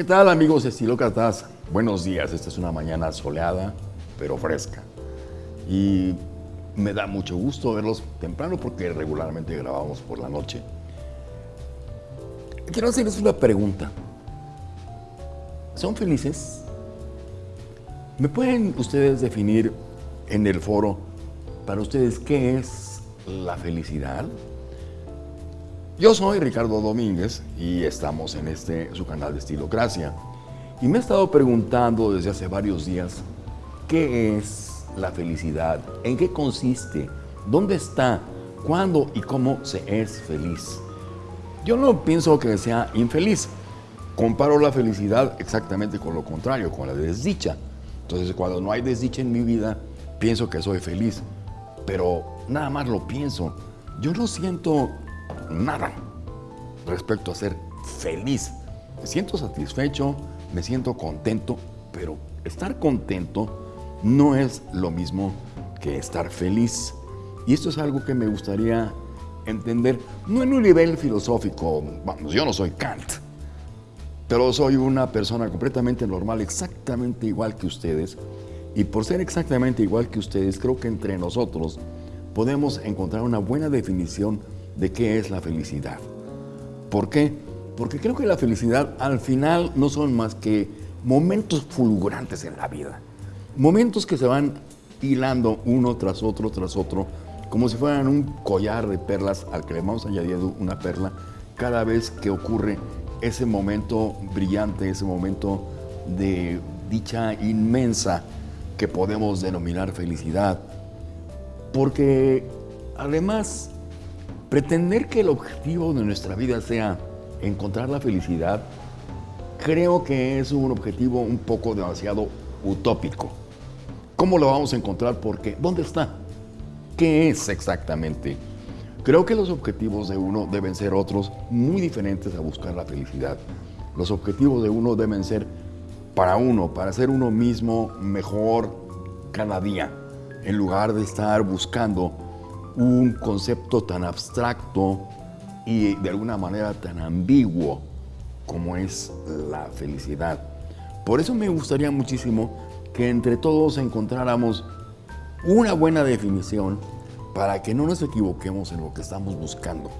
¿Qué tal amigos de Estilócratas? Buenos días, esta es una mañana soleada, pero fresca. Y me da mucho gusto verlos temprano porque regularmente grabamos por la noche. Quiero hacerles una pregunta. ¿Son felices? ¿Me pueden ustedes definir en el foro para ustedes qué es la felicidad? Yo soy Ricardo Domínguez y estamos en este su canal de Estilocracia. Y me he estado preguntando desde hace varios días qué es la felicidad, en qué consiste, dónde está, cuándo y cómo se es feliz. Yo no pienso que sea infeliz. Comparo la felicidad exactamente con lo contrario, con la desdicha. Entonces, cuando no hay desdicha en mi vida, pienso que soy feliz. Pero nada más lo pienso. Yo no siento nada respecto a ser feliz. Me siento satisfecho, me siento contento, pero estar contento no es lo mismo que estar feliz. Y esto es algo que me gustaría entender, no en un nivel filosófico, yo no soy Kant, pero soy una persona completamente normal, exactamente igual que ustedes. Y por ser exactamente igual que ustedes, creo que entre nosotros podemos encontrar una buena definición de qué es la felicidad. ¿Por qué? Porque creo que la felicidad al final no son más que momentos fulgurantes en la vida. Momentos que se van hilando uno tras otro, tras otro, como si fueran un collar de perlas al que le vamos añadiendo una perla cada vez que ocurre ese momento brillante, ese momento de dicha inmensa que podemos denominar felicidad. Porque además, pretender que el objetivo de nuestra vida sea encontrar la felicidad, creo que es un objetivo un poco demasiado utópico. ¿Cómo lo vamos a encontrar? Porque, ¿dónde está? ¿Qué es exactamente? Creo que los objetivos de uno deben ser otros muy diferentes a buscar la felicidad. Los objetivos de uno deben ser para uno, para ser uno mismo mejor cada día, en lugar de estar buscando un concepto tan abstracto y de alguna manera tan ambiguo como es la felicidad. Por eso me gustaría muchísimo que entre todos encontráramos una buena definición para que no nos equivoquemos en lo que estamos buscando,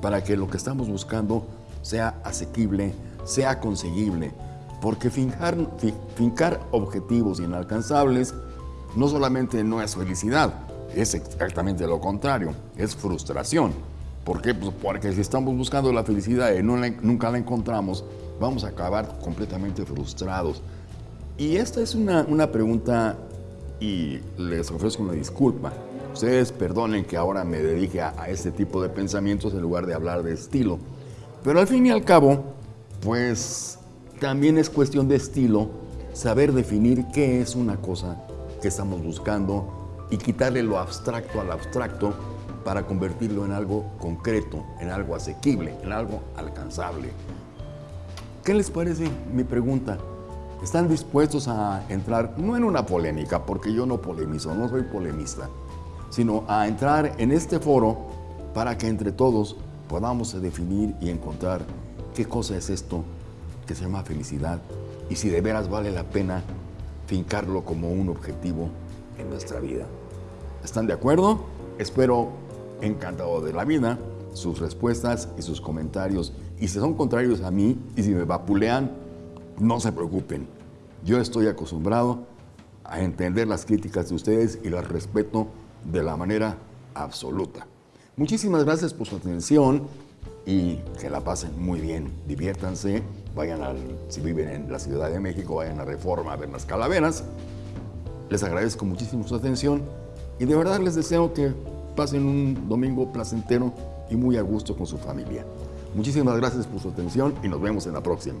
para que lo que estamos buscando sea asequible, sea conseguible, porque fincar, fincar objetivos inalcanzables no solamente no es felicidad, es exactamente lo contrario, es frustración. ¿Por qué? Pues porque si estamos buscando la felicidad y nunca la encontramos, vamos a acabar completamente frustrados. Y esta es una, una pregunta y les ofrezco una disculpa. Ustedes perdonen que ahora me dedique a, este tipo de pensamientos en lugar de hablar de estilo. Pero al fin y al cabo, pues también es cuestión de estilo saber definir qué es una cosa que estamos buscando y quitarle lo abstracto al abstracto para convertirlo en algo concreto, en algo asequible, en algo alcanzable. ¿Qué les parece mi pregunta? ¿Están dispuestos a entrar, no en una polémica, porque yo no polemizo, no soy polemista, sino a entrar en este foro para que entre todos podamos definir y encontrar qué cosa es esto que se llama felicidad y si de veras vale la pena fincarlo como un objetivo en nuestra vida. ¿Están de acuerdo? Espero encantado de la vida sus respuestas y sus comentarios. Y si son contrarios a mí y si me vapulean, no se preocupen. Yo estoy acostumbrado a entender las críticas de ustedes y las respeto de la manera absoluta. Muchísimas gracias por su atención y que la pasen muy bien. Diviértanse, vayan al, si viven en la Ciudad de México, vayan a Reforma a ver las calaveras. Les agradezco muchísimo su atención y de verdad les deseo que pasen un domingo placentero y muy a gusto con su familia. Muchísimas gracias por su atención y nos vemos en la próxima.